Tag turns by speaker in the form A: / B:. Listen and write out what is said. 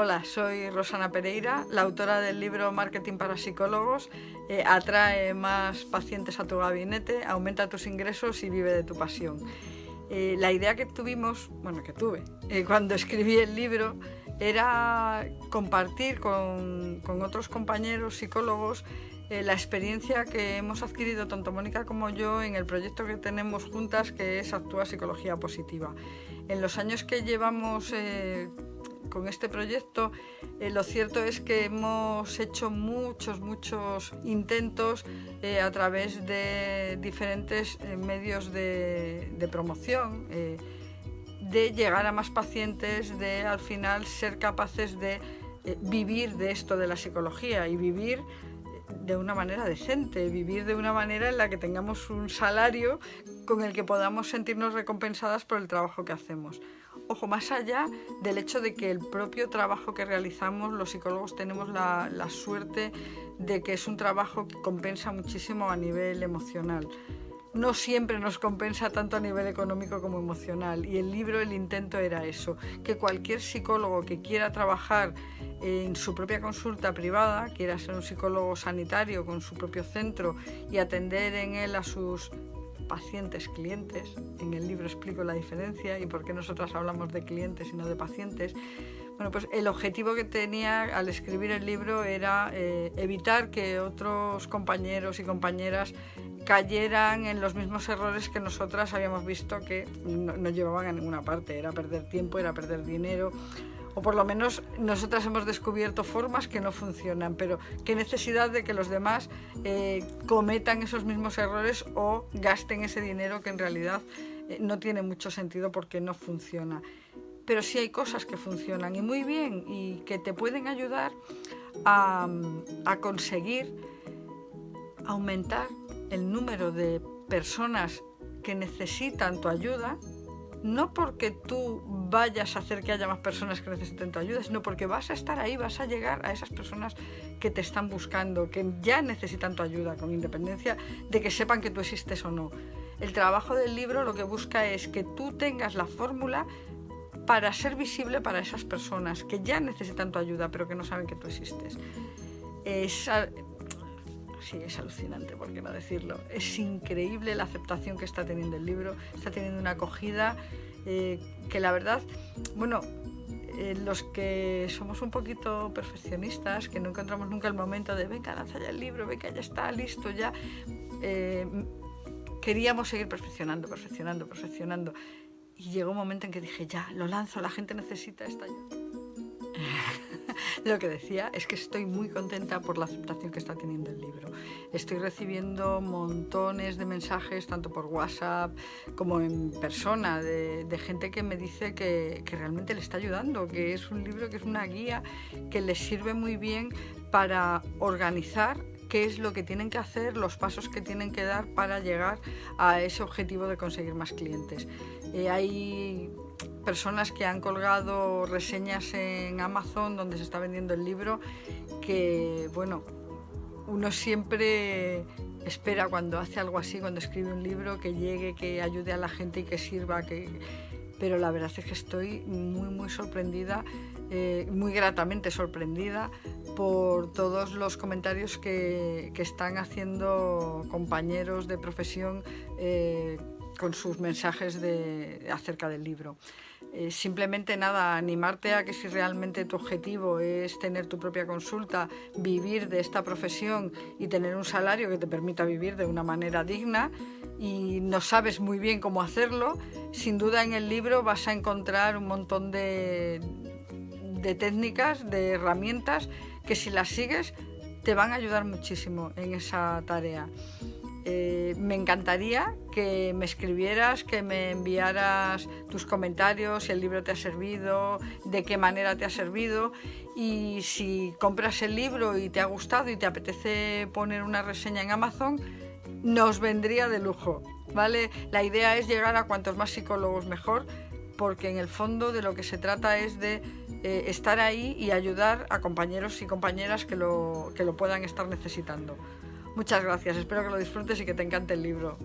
A: Hola, soy Rosana Pereira, la autora del libro Marketing para Psicólogos. Eh, atrae más pacientes a tu gabinete, aumenta tus ingresos y vive de tu pasión. Eh, la idea que tuvimos, bueno, que tuve, eh, cuando escribí el libro, era compartir con, con otros compañeros psicólogos la experiencia que hemos adquirido tanto Mónica como yo en el proyecto que tenemos juntas que es Actúa Psicología Positiva. En los años que llevamos con este proyecto, eh, lo cierto es que hemos hecho muchos, muchos intentos eh, a través de diferentes eh, medios de, de promoción, de llegar a más pacientes, de al final ser capaces de vivir de esto de la psicología y vivir de una manera decente, vivir de una manera en la que tengamos un salario con el que podamos sentirnos recompensadas por el trabajo que hacemos. Ojo, más allá del hecho de que el propio trabajo que realizamos, los psicólogos tenemos la, suerte de que es un trabajo que compensa muchísimo a nivel emocional no siempre nos compensa tanto a nivel económico como emocional. Y el libro, el intento era eso, que cualquier psicólogo que quiera trabajar en su propia consulta privada, quiera ser un psicólogo sanitario con su propio centro y atender en él a sus pacientes, clientes. En el libro explico la diferencia y por qué nosotras hablamos de clientes y no de pacientes. Bueno, pues el objetivo que tenía al escribir el libro era eh, evitar que otros compañeros y compañeras cayeran en los mismos errores que nosotras habíamos visto que no, no llevaban a ninguna parte. Era perder tiempo, era perder dinero, o por lo menos nosotras hemos descubierto formas que no funcionan, pero qué necesidad de que los demás eh, cometan esos mismos errores o gasten ese dinero que en realidad eh, no tiene mucho sentido porque no funciona. Pero sí hay cosas que funcionan y muy bien y que te pueden ayudar a, a conseguir aumentar el número de personas que necesitan tu ayuda no porque tú vayas a hacer que haya más personas que necesiten tu ayuda, sino porque vas a estar ahí, vas a llegar a esas personas que te están buscando, que ya necesitan tu ayuda, con independencia de que sepan que tú existes o no. El trabajo del libro lo que busca es que tú tengas la fórmula para ser visible para esas personas que ya necesitan tu ayuda, pero que no saben que tú existes. Es, sí, es alucinante, por qué no decirlo. Es increíble la aceptación que está teniendo el libro, está teniendo una acogida eh, que la verdad, bueno, eh, los que somos un poquito perfeccionistas, que no encontramos nunca el momento de venga, lanza ya el libro, venga, ya está, listo, ya. Eh, queríamos seguir perfeccionando, perfeccionando, perfeccionando. Y llegó un momento en que dije, ya, lo lanzo, la gente necesita esta ayuda. Lo que decía es que estoy muy contenta por la aceptación que está teniendo el libro. Estoy recibiendo montones de mensajes, tanto por WhatsApp como en persona, de, gente que me dice que, que realmente le está ayudando, que es un libro que es una guía que les sirve muy bien para organizar qué es lo que tienen que hacer, los pasos que tienen que dar para llegar a ese objetivo de conseguir más clientes. Eh, hay personas que han colgado reseñas en Amazon donde se está vendiendo el libro que, bueno, uno siempre espera cuando hace algo así, cuando escribe un libro, que llegue, que ayude a la gente y que sirva, que... pero la verdad es que estoy muy, muy sorprendida, eh, muy gratamente sorprendida por todos los comentarios que, que están haciendo compañeros de profesión eh, con sus mensajes de, acerca del libro. Eh, simplemente nada, animarte a que si realmente tu objetivo es tener tu propia consulta, vivir de esta profesión y tener un salario que te permita vivir de una manera digna y no sabes muy bien cómo hacerlo, sin duda en el libro vas a encontrar un montón de, de técnicas, de herramientas que si las sigues te van a ayudar muchísimo en esa tarea. Eh, me encantaría que me escribieras, que me enviaras tus comentarios, si el libro te ha servido, de qué manera te ha servido y si compras el libro y te ha gustado y te apetece poner una reseña en Amazon, nos vendría de lujo, ¿vale? La idea es llegar a cuantos más psicólogos mejor, porque en el fondo de lo que se trata es de eh, estar ahí y ayudar a compañeros y compañeras que lo, que lo puedan estar necesitando. Muchas gracias, espero que lo disfrutes y que te encante el libro.